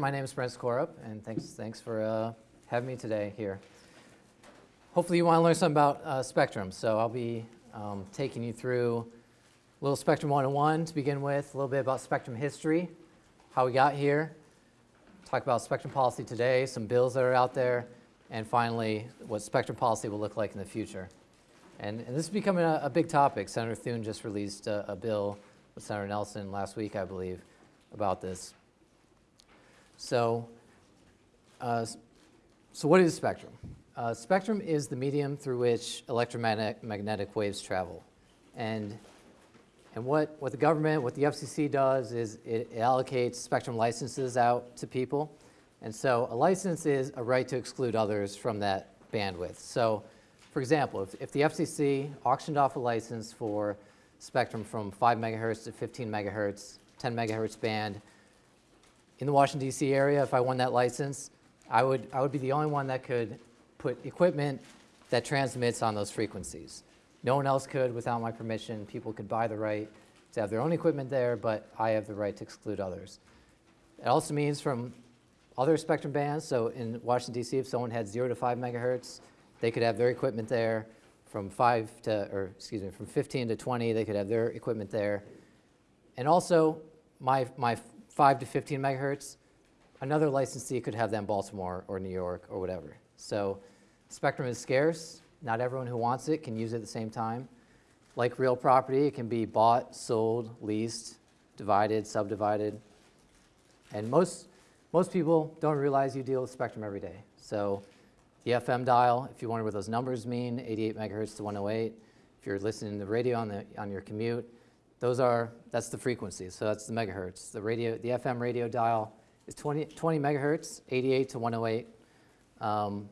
My name is Brent Skorup, and thanks, thanks for uh, having me today here. Hopefully you want to learn something about uh, Spectrum, so I'll be um, taking you through a little Spectrum 101 to begin with, a little bit about Spectrum history, how we got here, talk about Spectrum policy today, some bills that are out there, and finally, what Spectrum policy will look like in the future. And, and this is becoming a, a, big topic. Senator Thune just released a, a bill with Senator Nelson last week, I believe, about this. So, uh, so what is spectrum? Uh, spectrum is the medium through which electromagnetic waves travel. And, and what, what the government, what the FCC does is it, it allocates spectrum licenses out to people. And so a license is a right to exclude others from that bandwidth. So for example, if, if the FCC auctioned off a license for spectrum from 5 megahertz to 15 megahertz, 10 megahertz band, in the Washington, D.C. area, if I won that license, I would, I would be the only one that could put equipment that transmits on those frequencies. No one else could without my permission. People could buy the right to have their own equipment there, but I have the right to exclude others. It also means from other spectrum bands, so in Washington, D.C., if someone had 0 to 5 megahertz, they could have their equipment there. From 5 to, or excuse me, from 15 to 20, they could have their equipment there. And also, my, my 5 to 15 megahertz, another licensee could have in Baltimore or New York or whatever. So spectrum is scarce. Not everyone who wants it can use it at the same time. Like real property, it can be bought, sold, leased, divided, subdivided. And most, most people don't realize you deal with spectrum every day. So the FM dial, if you wonder what those numbers mean, 88 megahertz to 108. If you're listening to the radio on, the, on your commute, those are, that's the frequency, so that's the megahertz. The radio, the FM radio dial is 20, 20 megahertz, 88 to 108. Um,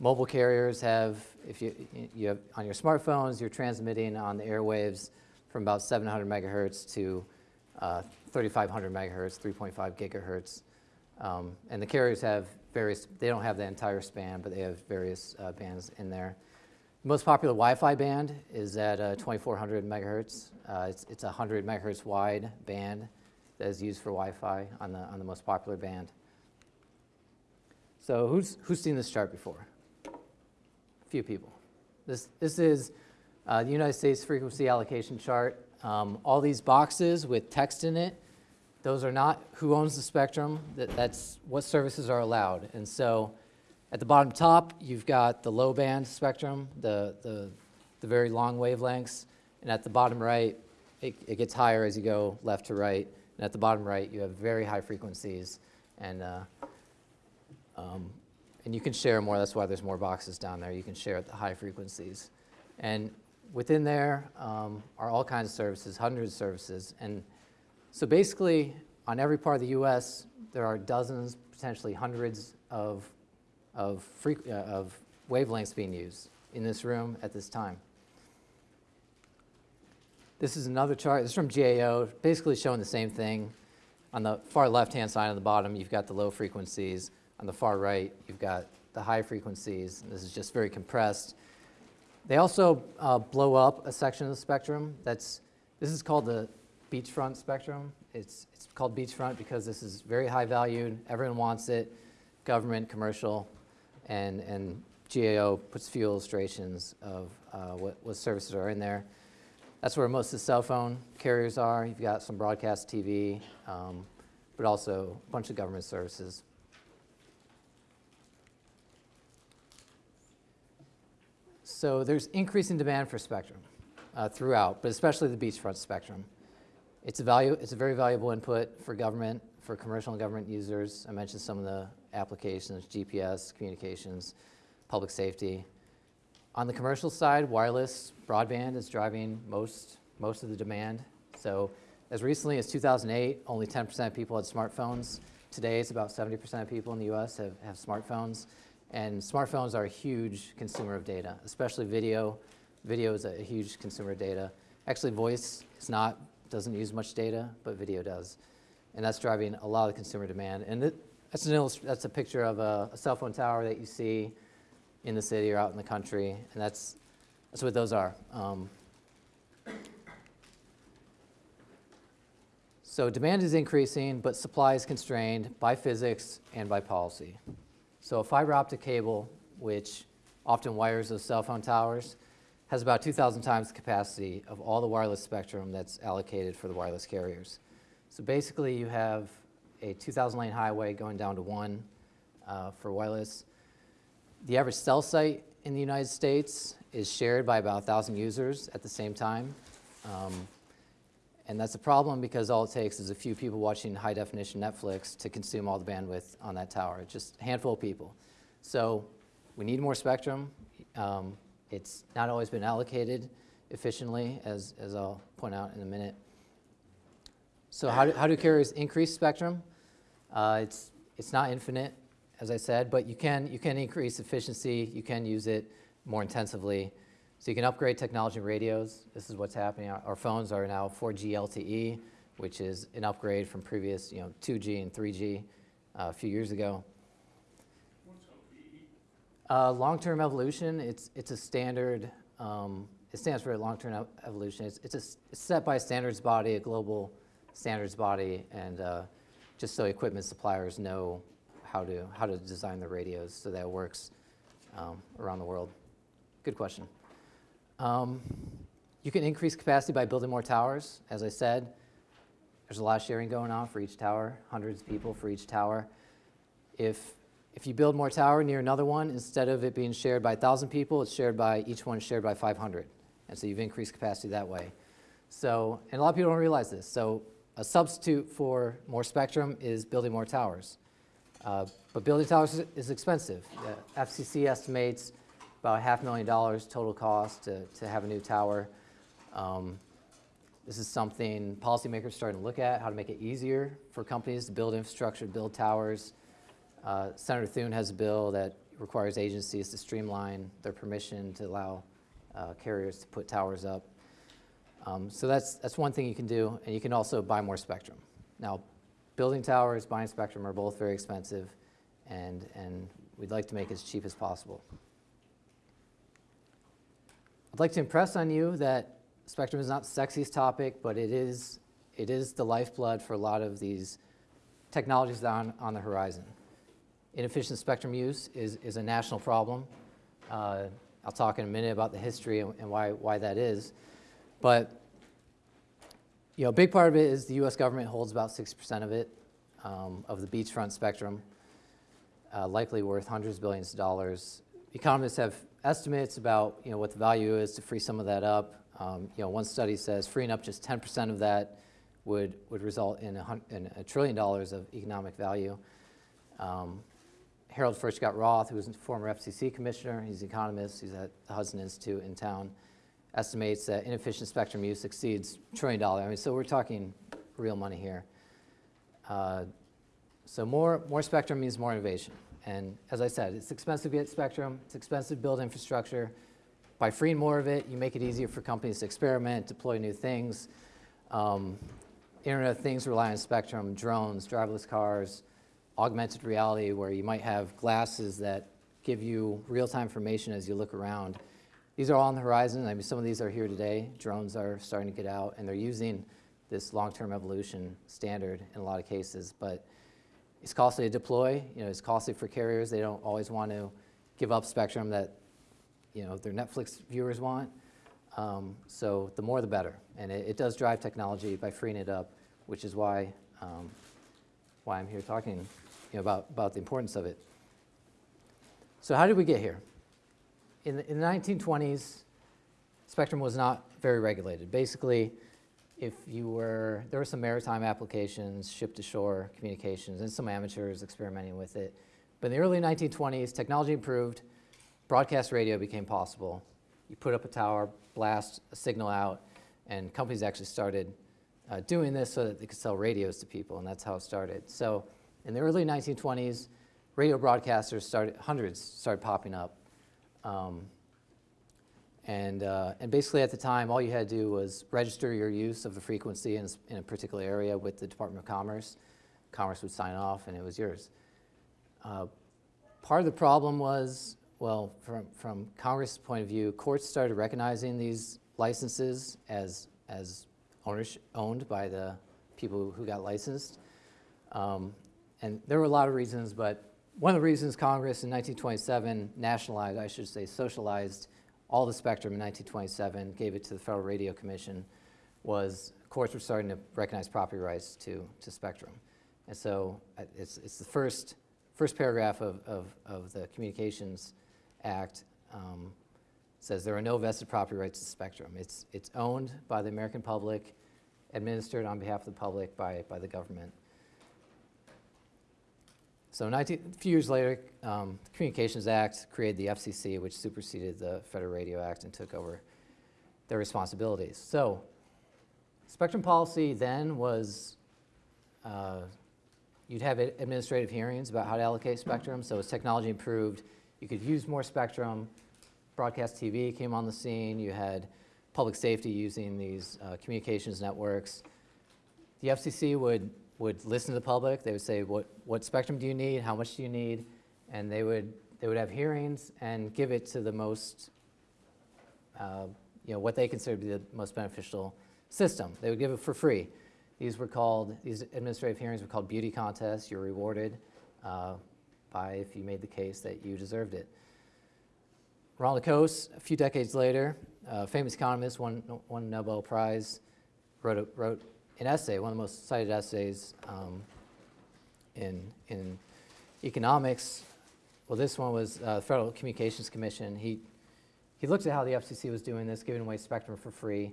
mobile carriers have, if you, you have, on your smartphones, you're transmitting on the airwaves from about 700 megahertz to uh, 3,500 megahertz, 3.5 gigahertz. Um, and the carriers have various, they don't have the entire span, but they have various uh, bands in there. The most popular Wi-Fi band is at uh, 2400 megahertz. Uh, it's, it's a 100 megahertz wide band that is used for Wi-Fi on the, on the most popular band. So who's, who's seen this chart before? A few people. This, this is uh, the United States frequency allocation chart. Um, all these boxes with text in it, those are not who owns the spectrum, that, that's what services are allowed. And so at the bottom top, you've got the low band spectrum, the, the, the very long wavelengths. And at the bottom right, it, it, gets higher as you go left to right. And at the bottom right, you have very high frequencies. And, uh, um, and you can share more. That's why there's more boxes down there. You can share at the high frequencies. And within there um, are all kinds of services, hundreds of services. And so basically, on every part of the US, there are dozens, potentially hundreds of of, uh, of wavelengths being used in this room at this time. This is another chart. This is from GAO, basically showing the same thing. On the far left-hand side on the bottom, you've got the low frequencies. On the far right, you've got the high frequencies. This is just very compressed. They also uh, blow up a section of the spectrum. That's, this is called the beachfront spectrum. It's, it's called beachfront because this is very high valued. Everyone wants it, government, commercial and, and GAO puts few illustrations of uh, what, what services are in there. That's where most of the cell phone carriers are. You've got some broadcast TV, um, but also a bunch of government services. So there's increasing demand for spectrum uh, throughout, but especially the beachfront spectrum. It's a, value, it's a very valuable input for government, for commercial and government users. I mentioned some of the applications, GPS, communications, public safety. On the commercial side, wireless broadband is driving most, most of the demand. So as recently as 2008, only 10% of people had smartphones. Today, it's about 70% of people in the US have, have smartphones. And smartphones are a huge consumer of data, especially video. Video is a, a huge consumer of data. Actually, voice is not, doesn't use much data, but video does. And that's driving a lot of consumer demand. And that's, an that's a picture of a, a, cell phone tower that you see in the city or out in the country, and that's, that's what those are. Um, So demand is increasing, but supply is constrained by physics and by policy. So a fiber optic cable, which often wires those cell phone towers, has about 2,000 times the capacity of all the wireless spectrum that's allocated for the wireless carriers. So basically, you have a 2,000 lane highway going down to one uh, for wireless. The average cell site in the United States is shared by about 1,000 users at the same time. Um, and that's a problem because all it takes is a few people watching high definition Netflix to consume all the bandwidth on that tower, It's just a handful of people. So we need more spectrum. Um, it's not always been allocated efficiently, as, as I'll point out in a minute. So how do, how do carriers increase spectrum? Uh, it's, it's not infinite, as I said, but you can, you can increase efficiency. You can use it more intensively. So you can upgrade technology radios. This is what's happening. Our, our phones are now 4G LTE, which is an upgrade from previous, you know, 2G and 3G uh, a few years ago. Uh, long-term evolution, it's, it's a standard, um, it stands for long-term evolution. It's, it's, a, set by a standards body, a global standards body, and uh, just so equipment suppliers know how to, how to design the radios so that it works um, around the world. Good question. Um, you can increase capacity by building more towers. As I said, there's a lot of sharing going on for each tower, hundreds of people for each tower. If, if you build more tower near another one, instead of it being shared by 1,000 people, it's shared by, each one shared by 500. And so you've increased capacity that way. So, and a lot of people don't realize this. So a substitute for more spectrum is building more towers. Uh, but building towers is expensive. The FCC estimates about half a million dollars total cost to, to have a new tower. Um, this is something policymakers are starting to look at, how to make it easier for companies to build infrastructure, build towers. Uh, Senator Thune has a bill that requires agencies to streamline their permission to allow uh, carriers to put towers up. Um, so that's, that's one thing you can do, and you can also buy more spectrum. Now, building towers, buying spectrum are both very expensive, and, and we'd like to make it as cheap as possible. I'd like to impress on you that spectrum is not the sexiest topic, but it is, it is the lifeblood for a lot of these technologies on, on the horizon. Inefficient spectrum use is, is a national problem. Uh, I'll talk in a minute about the history and, and, why, why that is. But you know, a big part of it is the U.S. government holds about 60% of it, um, of the beachfront spectrum, uh, likely worth hundreds of billions of dollars. Economists have estimates about you know, what the value is to free some of that up. Um, you know, one study says freeing up just 10% of that would, would result in a, in a, trillion dollars of economic value. Um, Harold Furchtgott-Roth, who was a former FCC commissioner, he's an economist, he's at the Hudson Institute in town, estimates that inefficient spectrum use exceeds trillion dollar. I mean, so we're talking real money here. Uh, so more, more spectrum means more innovation. And as I said, it's expensive to get spectrum, it's expensive to build infrastructure. By freeing more of it, you make it easier for companies to experiment, deploy new things. Um, Internet of Things rely on spectrum, drones, driverless cars, augmented reality where you might have glasses that give you real-time information as you look around. These are all on the horizon. I mean, some of these are here today. Drones are starting to get out, and they're using this long-term evolution standard in a lot of cases. But it's costly to deploy. You know, it's costly for carriers. They don't always want to give up spectrum that you know their Netflix viewers want. Um, so the more the better, and it, it, does drive technology by freeing it up, which is why um, why I'm here talking you know, about about the importance of it. So how did we get here? In the, in the 1920s, spectrum was not very regulated. Basically, if you were, there were some maritime applications, ship-to-shore communications, and some amateurs experimenting with it. But in the early 1920s, technology improved, broadcast radio became possible. You put up a tower, blast a signal out, and companies actually started uh, doing this so that they could sell radios to people, and that's how it started. So in the early 1920s, radio broadcasters started, hundreds started popping up. Um, and, uh, and basically at the time, all you had to do was register your use of a frequency in, in a particular area with the Department of Commerce. Commerce would sign off and it was yours. Uh, part of the problem was, well, from, from Congress' point of view, courts started recognizing these licenses as, as owners, owned by the people who got licensed. Um, and there were a lot of reasons, but one of the reasons Congress in 1927 nationalized, I should say socialized, all the spectrum in 1927, gave it to the Federal Radio Commission, was courts were starting to recognize property rights to, to spectrum. And so uh, it's, it's the first, first paragraph of, of, of the Communications Act um, says there are no vested property rights to spectrum. It's, it's owned by the American public, administered on behalf of the public by, by the government. So 19, a few years later, um, the Communications Act created the FCC, which superseded the Federal Radio Act and took over their responsibilities. So spectrum policy then was uh, you'd have administrative hearings about how to allocate spectrum. So as technology improved, you could use more spectrum. Broadcast TV came on the scene. You had public safety using these uh, communications networks. The FCC would would listen to the public. They would say, what, what spectrum do you need? How much do you need? And they would, they would have hearings and give it to the most, uh, you know, what they consider to be the most beneficial system. They would give it for free. These were called, these administrative hearings were called beauty contests. You're rewarded uh, by if you made the case that you deserved it. Ronald Coase, a few decades later, a famous economist, won, won Nobel Prize, wrote, a, wrote an essay, one of the most cited essays um, in, in economics. Well, this one was uh, Federal Communications Commission. He, he looked at how the FCC was doing this, giving away spectrum for free,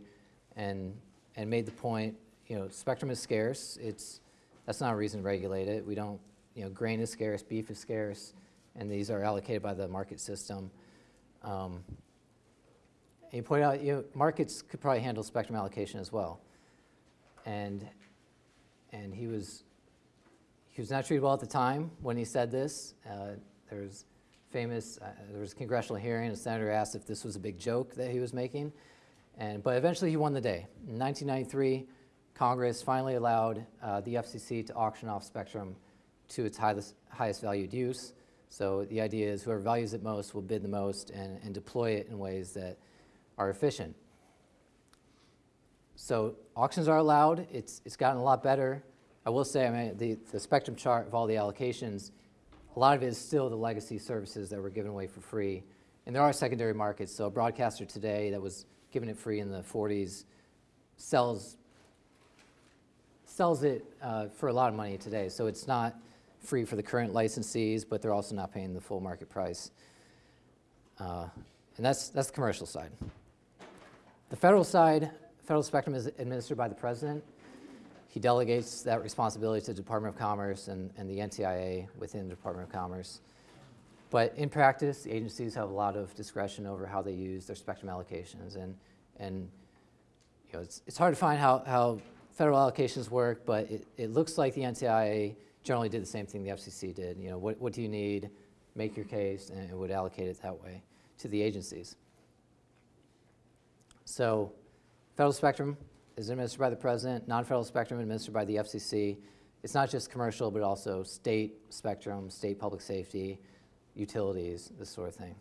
and, and made the point, you know, spectrum is scarce. It's, that's not a reason to regulate it. We don't, you know, grain is scarce, beef is scarce, and these are allocated by the market system. Um, and he pointed out, you know, markets could probably handle spectrum allocation as well and and he was he was not treated well at the time when he said this. Uh, there was famous uh, there was a congressional hearing. A senator asked if this was a big joke that he was making, and but eventually he won the day. In 1993, Congress finally allowed uh, the FCC to auction off spectrum to its highest, highest valued use. So the idea is whoever values it most will bid the most and, and deploy it in ways that are efficient. So auctions are allowed. It's, it's gotten a lot better. I will say, I mean, the, the spectrum chart of all the allocations, a lot of it is still the legacy services that were given away for free. And there are secondary markets. So a broadcaster today that was given it free in the 40s sells, sells it uh, for a lot of money today. So it's not free for the current licensees, but they're also not paying the full market price. Uh, and that's, that's the commercial side. The federal side, Federal spectrum is administered by the president. He delegates that responsibility to the Department of Commerce and, and the NTIA within the Department of Commerce. But in practice, the agencies have a lot of discretion over how they use their spectrum allocations. And, and you know, it's, it's hard to find how, how federal allocations work, but it, it looks like the NTIA generally did the same thing the FCC did. You know, what, what do you need? Make your case, and it would allocate it that way to the agencies. So Federal spectrum is administered by the president, non-federal spectrum administered by the FCC. It's not just commercial, but also state spectrum, state public safety, utilities, this sort of thing.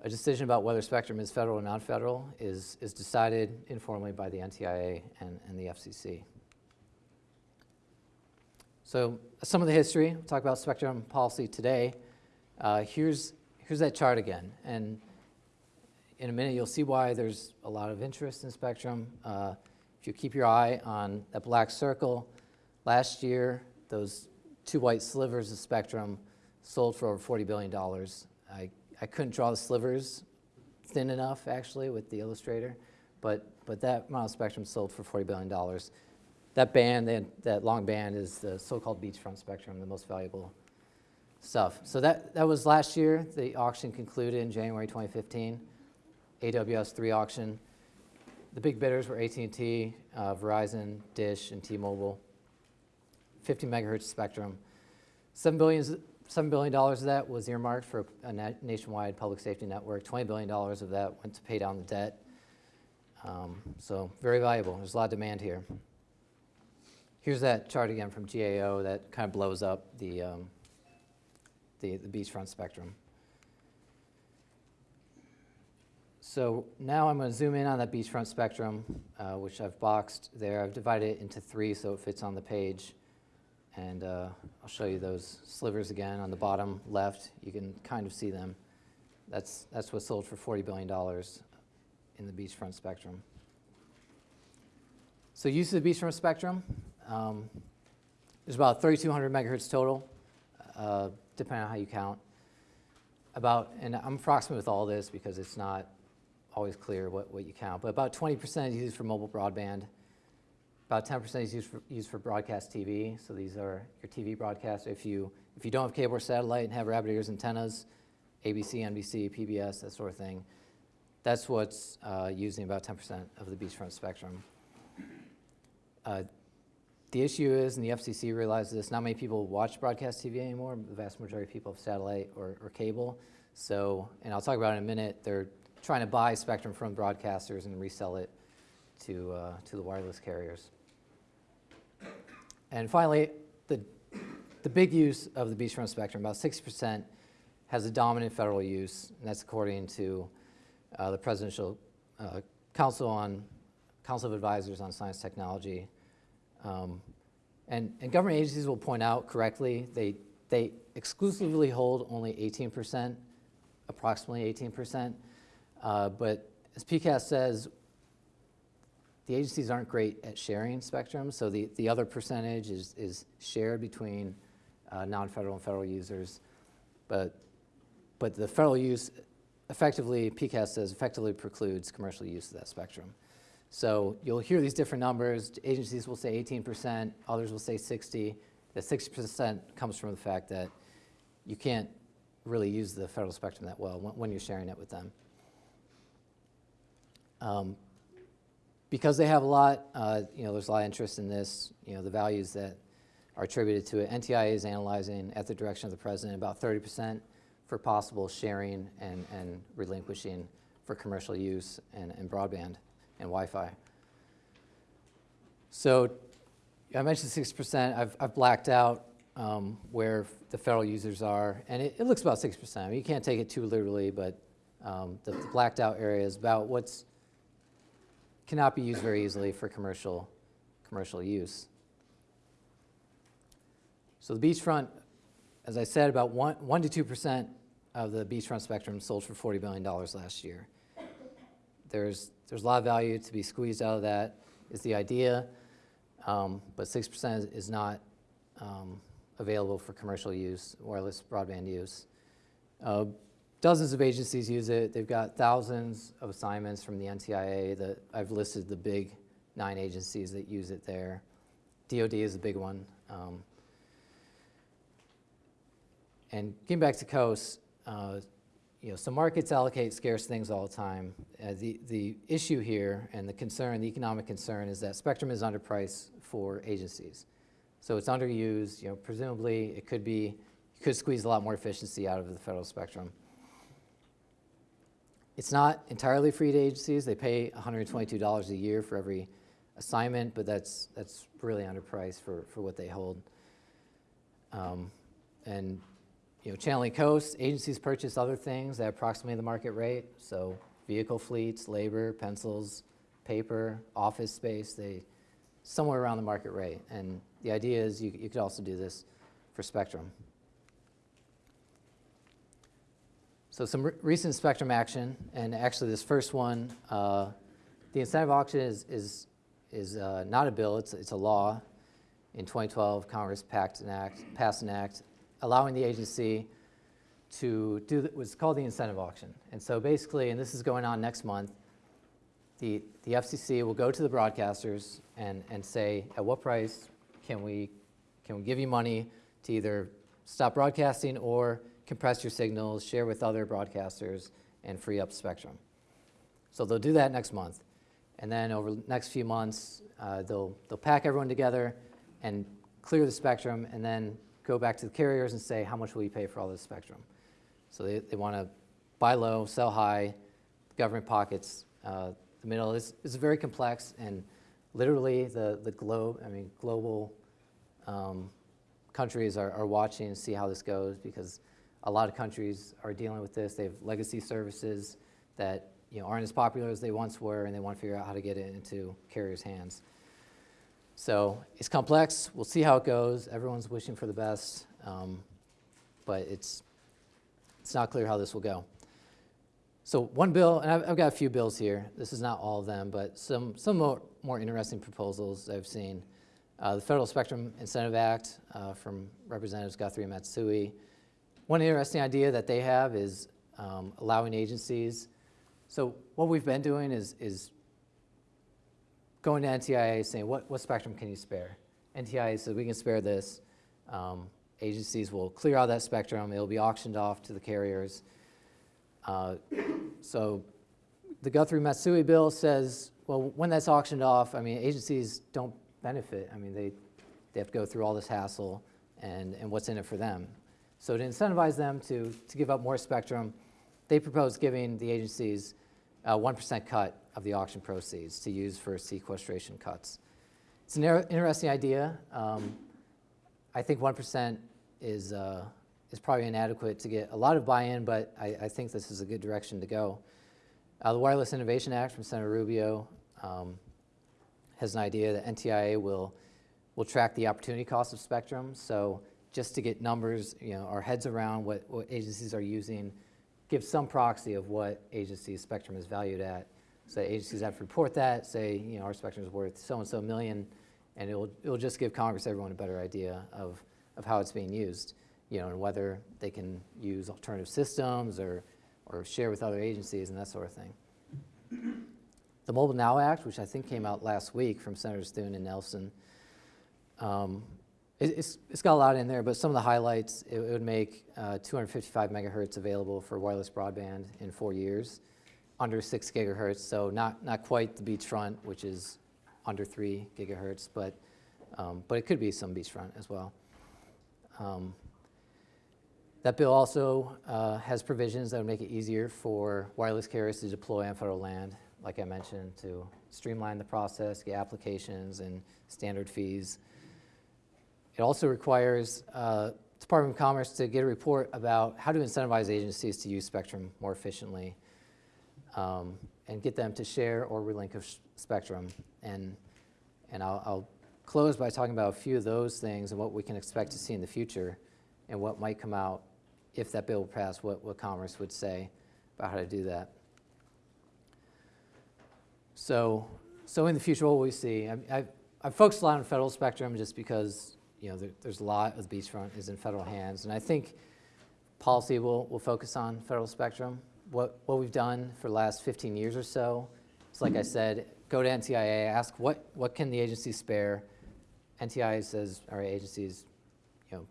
A decision about whether spectrum is federal or non-federal is, is decided informally by the NTIA and, and the FCC. So some of the history, we'll talk about spectrum policy today. Uh, here's, here's that chart again. And in a minute, you'll see why there's a lot of interest in Spectrum. Uh, if you keep your eye on that black circle, last year, those two white slivers of Spectrum sold for over $40 billion. I, I couldn't draw the slivers thin enough, actually, with the illustrator, but, but that amount Spectrum sold for $40 billion. That band, that, that long band, is the so-called beachfront spectrum, the most valuable stuff. So that, that was last year. The auction concluded in January 2015. AWS-3 auction. The big bidders were AT&T, uh, Verizon, Dish, and T-Mobile. 50 megahertz spectrum. $7 billion, $7 billion of that was earmarked for a nationwide public safety network. $20 billion of that went to pay down the debt. Um, so very valuable. There's a lot of demand here. Here's that chart again from GAO that kind of blows up the, um, the, the beachfront spectrum. So now I'm going to zoom in on that beachfront spectrum, uh, which I've boxed there. I've divided it into three so it fits on the page. And uh, I'll show you those slivers again on the bottom left. You can kind of see them. That's, that's what sold for $40 billion in the beachfront spectrum. So use of the beachfront spectrum, um, there's about 3,200 megahertz total, uh, depending on how you count. About, and I'm approximate with all this because it's not always clear what, what you count, but about 20% is used for mobile broadband. About 10% is used for, used for broadcast TV. So these are your TV broadcasts. If you, if you don't have cable or satellite and have rabbit ears antennas, ABC, NBC, PBS, that sort of thing, that's what's uh, using about 10% of the beachfront spectrum. Uh, the issue is, and the FCC realizes this, not many people watch broadcast TV anymore. The vast majority of people have satellite or, or cable. So, and I'll talk about in a minute, they're trying to buy spectrum from broadcasters and resell it to, uh, to the wireless carriers. And finally, the, the big use of the beachfront spectrum, about 60%, has a dominant federal use, and that's according to uh, the Presidential uh, Council on Council of Advisors on Science Technology. Um, and, and government agencies will point out correctly, they, they exclusively hold only 18%, approximately 18%. Uh, but as PCAST says, the agencies aren't great at sharing spectrum, so the, the other percentage is, is shared between uh, non-federal and federal users. But, but the federal use effectively, PCAST says, effectively precludes commercial use of that spectrum. So you'll hear these different numbers. Agencies will say 18%, others will say 60. The 60% comes from the fact that you can't really use the federal spectrum that well when you're sharing it with them. Um, because they have a lot, uh, you know, there's a lot of interest in this, you know, the values that are attributed to it. NTIA is analyzing, at the direction of the president, about 30% for possible sharing and, and relinquishing for commercial use and, and broadband and Wi-Fi. So I mentioned 6%. I've, I've blacked out um, where the federal users are, and it, it, looks about 6%. I mean, you can't take it too literally, but um, the, the blacked out area is about what's cannot be used very easily for commercial, commercial use. So the beachfront, as I said, about 1, one to 2% of the beachfront spectrum sold for $40 billion last year. There's, there's a lot of value to be squeezed out of that is the idea, um, but 6% is not um, available for commercial use, wireless broadband use. Uh, Dozens of agencies use it. They've got thousands of assignments from the NTIA that I've listed the big nine agencies that use it there. DoD is a big one. Um, and getting back to Coase, uh, you know, so markets allocate scarce things all the time. Uh, the, the issue here and the concern, the economic concern is that spectrum is underpriced for agencies. So it's underused, you know, presumably it could be, you could squeeze a lot more efficiency out of the federal spectrum. It's not entirely free to agencies. They pay $122 a year for every assignment, but that's, that's really underpriced for, for what they hold. Um, and you know, channeling Coase, agencies purchase other things at approximately the market rate. So vehicle fleets, labor, pencils, paper, office space, they somewhere around the market rate. And the idea is you, you could also do this for Spectrum. So some re recent spectrum action, and actually this first one, uh, the incentive auction is, is, is uh, not a bill, it's, it's a law. In 2012, Congress an act, passed an act allowing the agency to do the, what's called the incentive auction. And so basically, and this is going on next month, the, the FCC will go to the broadcasters and, and say, at what price can we, can we give you money to either stop broadcasting or compress your signals, share with other broadcasters, and free up spectrum. So they'll do that next month. And then over the next few months, uh, they'll, they'll pack everyone together and clear the spectrum and then go back to the carriers and say, how much will you pay for all this spectrum? So they, they want to buy low, sell high, government pockets. Uh, the middle is, is very complex and literally the, the globe, I mean, global um, countries are, are watching and see how this goes because a lot of countries are dealing with this. They have legacy services that you know, aren't as popular as they once were, and they want to figure out how to get it into carriers' hands. So it's complex. We'll see how it goes. Everyone's wishing for the best, um, but it's it's not clear how this will go. So one bill, and I've, I've, got a few bills here. This is not all of them, but some some more, more interesting proposals I've seen. Uh, the Federal Spectrum Incentive Act uh, from Representatives Guthrie and Matsui. One interesting idea that they have is um, allowing agencies. So what we've been doing is, is going to NTIA saying, what, what spectrum can you spare? NTIA says, we can spare this. Um, agencies will clear out that spectrum. It'll be auctioned off to the carriers. Uh, so the Guthrie-Matsui bill says, well, when that's auctioned off, I mean, agencies don't benefit. I mean, they, they have to go through all this hassle and, and what's in it for them. So to incentivize them to, to give up more spectrum, they propose giving the agencies a 1% cut of the auction proceeds to use for sequestration cuts. It's an interesting idea. Um, I think 1% is, uh, is probably inadequate to get a lot of buy-in, but I, I, think this is a good direction to go. Uh, the Wireless Innovation Act from Senator Rubio um, has an idea that NTIA will, will track the opportunity cost of spectrum. So just to get numbers, you know, our heads around what, what agencies are using, give some proxy of what agency's spectrum is valued at. So agencies have to report that, say, you know, our spectrum is worth so-and-so million, and it'll, it'll just give Congress, everyone a better idea of, of how it's being used, you know, and whether they can use alternative systems or, or share with other agencies and that sort of thing. The Mobile Now Act, which I think came out last week from Senators Thune and Nelson, um, it's, it's got a lot in there, but some of the highlights, it, it would make uh, 255 megahertz available for wireless broadband in four years, under six gigahertz, so not, not quite the beachfront, which is under three gigahertz, but, um, but it could be some beachfront as well. Um, that bill also uh, has provisions that would make it easier for wireless carriers to deploy on federal land, like I mentioned, to streamline the process, get applications and standard fees. It also requires uh, Department of Commerce to get a report about how to incentivize agencies to use spectrum more efficiently um, and get them to share or relinquish spectrum. And, and I'll, I'll close by talking about a few of those things and what we can expect to see in the future and what might come out if that bill passed, what, what Commerce would say about how to do that. So, so in the future, what will we see? I, I've, I've focused a lot on federal spectrum just because you know, there, there's a lot of the beachfront is in federal hands. And I think policy will, will focus on federal spectrum. What, what we've done for the last 15 years or so is, like I said, go to NTIA, ask what, what can the agency spare. NTIA says, right, agencies, you know,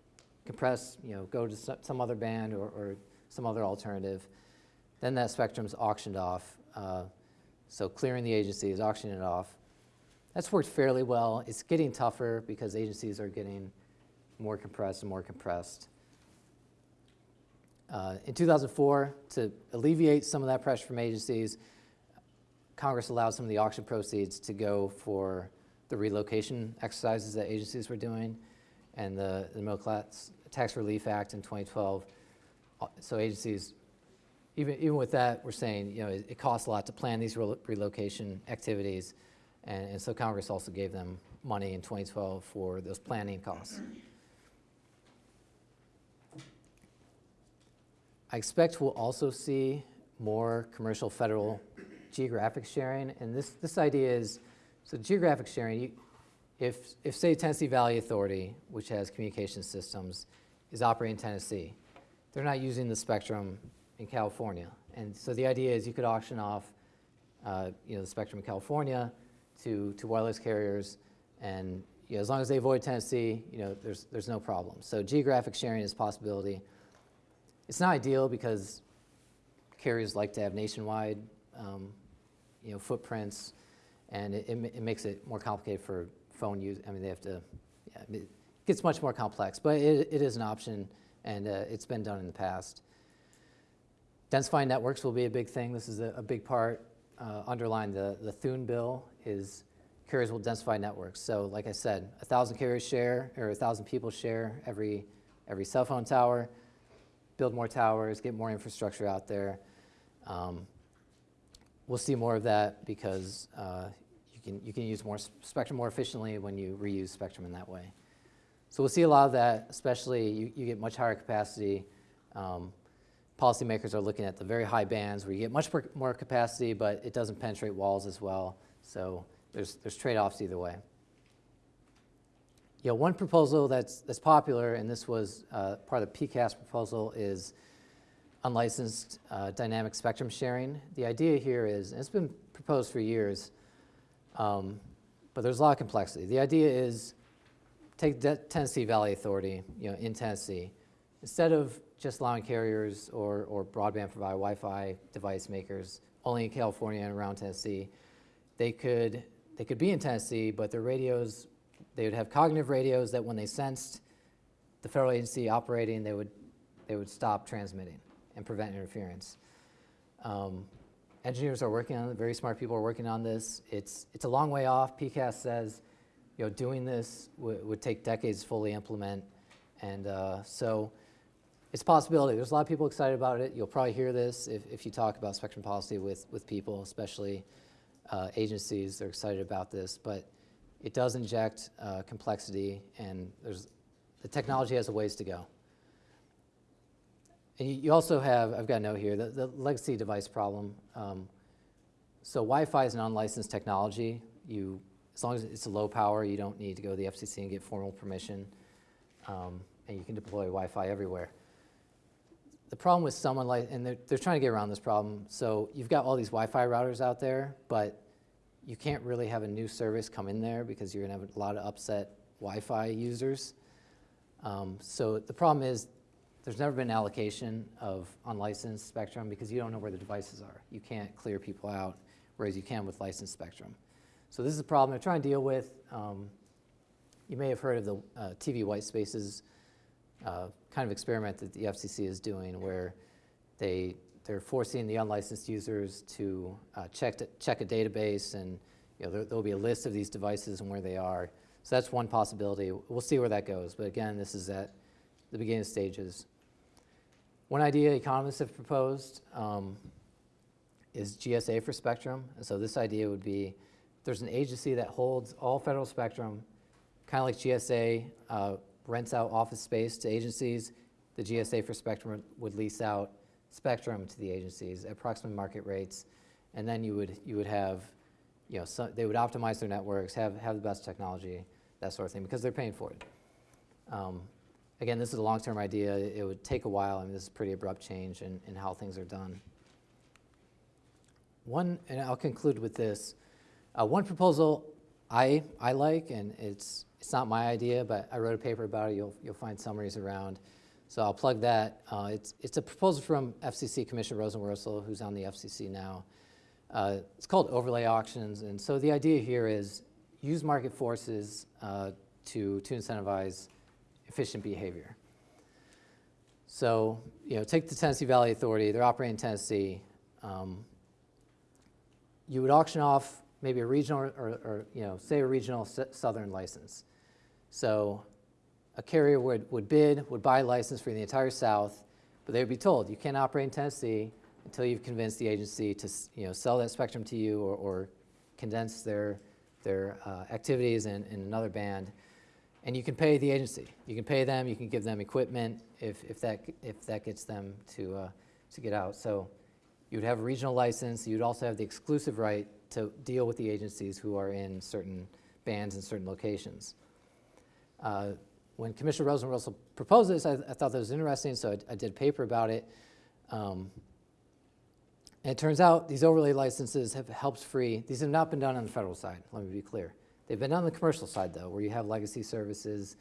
compress, you know, go to some other band or, or some other alternative. Then that spectrum's auctioned off. Uh, so clearing the agency is auctioning it off. That's worked fairly well. It's getting tougher because agencies are getting more compressed and more compressed. Uh, in 2004, to alleviate some of that pressure from agencies, Congress allowed some of the auction proceeds to go for the relocation exercises that agencies were doing and the, the Middle Class Tax Relief Act in 2012. Uh, so agencies, even, even with that, we're saying, you know, it, it costs a lot to plan these relocation activities. And, and so Congress also gave them money in 2012 for those planning costs. I expect we'll also see more commercial federal geographic sharing. And this, this idea is, so geographic sharing, you, if, if say Tennessee Valley Authority, which has communication systems, is operating in Tennessee, they're not using the spectrum in California. And so the idea is you could auction off uh, you know, the spectrum in California, to, to wireless carriers, and you know, as long as they avoid Tennessee, you know, there's, there's no problem. So geographic sharing is a possibility. It's not ideal because carriers like to have nationwide um, you know, footprints, and it, it, it, makes it more complicated for phone use. I mean, they have to, yeah, it gets much more complex, but it, it is an option, and uh, it's been done in the past. Densifying networks will be a big thing. This is a, a big part uh, underline the, the Thune bill is carriers will densify networks. So like I said, a thousand carriers share, or a thousand people share every, every cell phone tower, build more towers, get more infrastructure out there. Um, we'll see more of that because uh, you, can, you can use more spectrum more efficiently when you reuse spectrum in that way. So we'll see a lot of that, especially you, you get much higher capacity. Um, policymakers are looking at the very high bands where you get much more, capacity, but it doesn't penetrate walls as well. So there's, there's trade-offs either way. You know, one proposal that's, that's popular, and this was uh, part of the PCAST proposal, is unlicensed uh, dynamic spectrum sharing. The idea here is, and it's been proposed for years, um, but there's a lot of complexity. The idea is take Tennessee Valley Authority, you know, in Tennessee, instead of just allowing carriers or, or broadband provider Wi-Fi device makers only in California and around Tennessee, they could they could be in Tennessee, but their radios they would have cognitive radios that when they sensed the federal agency operating, they would they would stop transmitting and prevent interference. Um, engineers are working on it. Very smart people are working on this. It's it's a long way off. PCAST says, you know, doing this would take decades to fully implement, and uh, so it's a possibility. There's a lot of people excited about it. You'll probably hear this if, if you talk about spectrum policy with, with people, especially uh, agencies. They're excited about this, but it does inject uh, complexity, and there's the technology has a ways to go. And you, also have, I've got a note here, the, the legacy device problem. Um, so Wi-Fi is an unlicensed technology. You, as long as it's low power, you don't need to go to the FCC and get formal permission, um, and you can deploy Wi-Fi everywhere. The problem with someone like, and they're, they're trying to get around this problem. So you've got all these Wi-Fi routers out there, but you can't really have a new service come in there because you're going to have a lot of upset Wi-Fi users. Um, so the problem is there's never been allocation of unlicensed spectrum because you don't know where the devices are. You can't clear people out, whereas you can with licensed spectrum. So this is a problem they're trying to deal with. Um, you may have heard of the uh, TV white spaces uh, kind of experiment that the FCC is doing where they, they're forcing the unlicensed users to uh, check, to, check a database and you know, there, there'll be a list of these devices and where they are. So that's one possibility. We'll see where that goes. But again, this is at the beginning stages. One idea economists have proposed um, is GSA for spectrum. And so this idea would be there's an agency that holds all federal spectrum, kind of like GSA uh, rents out office space to agencies. The GSA for spectrum would lease out spectrum to the agencies at approximate market rates. And then you would, you would have, you know, so they would optimize their networks, have, have the best technology, that sort of thing, because they're paying for it. Um, again, this is a long-term idea. It would take a while. I mean, this is pretty abrupt change in, in how things are done. One, and I'll conclude with this. Uh, one proposal I, I like, and it's, it's not my idea, but I wrote a paper about it. You'll, you'll find summaries around. So I'll plug that. Uh, it's, it's a proposal from FCC Commissioner Rosenworcel, who's on the FCC now. Uh, it's called overlay auctions. And so the idea here is use market forces uh, to, to incentivize efficient behavior. So, you know, take the Tennessee Valley Authority, they're operating in Tennessee. Um, you would auction off maybe a regional or, or, you know, say a regional southern license. So a carrier would, would bid, would buy a license for the entire South, but they would be told you can't operate in Tennessee until you've convinced the agency to you know, sell that spectrum to you or, or condense their, their uh, activities in, in another band. And you can pay the agency. You can pay them, you can give them equipment if, if, that, if that gets them to, uh, to get out. So you would have a regional license. You'd also have the exclusive right to deal with the agencies who are in certain bands in certain locations. Uh, when Commissioner Rosenworcel proposed this, I, I thought that was interesting, so I, I did a paper about it. Um, and it turns out these overlay licenses have helped free. These have not been done on the federal side, let me be clear. They've been done on the commercial side, though, where you have legacy services,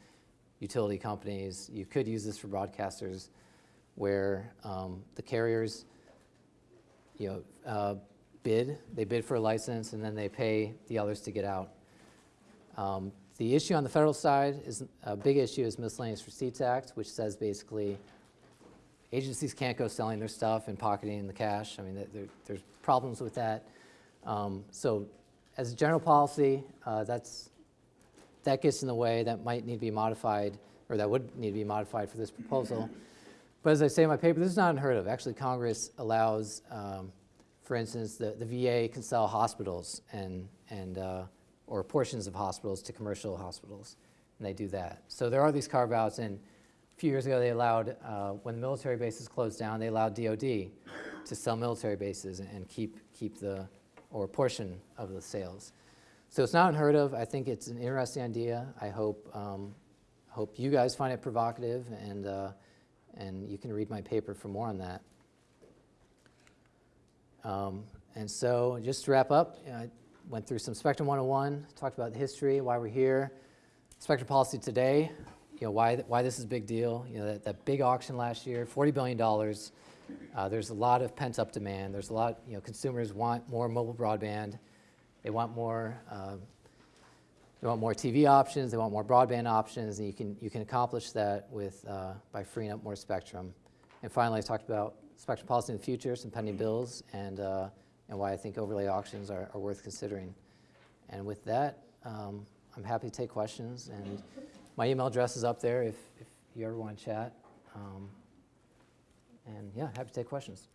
utility companies. You could use this for broadcasters where um, the carriers you know, uh, bid, they bid for a license, and then they pay the others to get out. Um, the issue on the federal side is a big issue is Miscellaneous Receipts Act, which says basically agencies can't go selling their stuff and pocketing the cash. I mean, there, there's problems with that. Um, so, as a general policy, uh, that's that gets in the way. That might need to be modified, or that would need to be modified for this proposal. But as I say in my paper, this is not unheard of. Actually, Congress allows um, for instance, the, the VA can sell hospitals and, and, uh, or portions of hospitals to commercial hospitals, and they do that. So there are these carve-outs, and a few years ago, they allowed, uh, when military bases closed down, they allowed DoD to sell military bases and- keep, keep the, or portion of the sales. So it's not unheard of. I think it's an interesting idea. I hope, um, hope you guys find it provocative, and, uh, and you can read my paper for more on that. Um, and so, just to wrap up, you know, I went through some Spectrum 101, talked about the history, why we're here, Spectrum policy today, you know, why, why this is a big deal. You know, that, that big auction last year, $40 billion. Uh, there's a lot of pent up demand. There's a lot, you know, consumers want more mobile broadband. They want more, uh, they want more TV options. They want more broadband options, and you can you can accomplish that with uh, by freeing up more spectrum. And finally, I talked about spectrum policy in the future, some pending bills, and uh, and why I think overlay auctions are, are worth considering. And with that, um, I'm happy to take questions, and my email address is up there if if you ever want to chat. Um, and yeah, happy to take questions.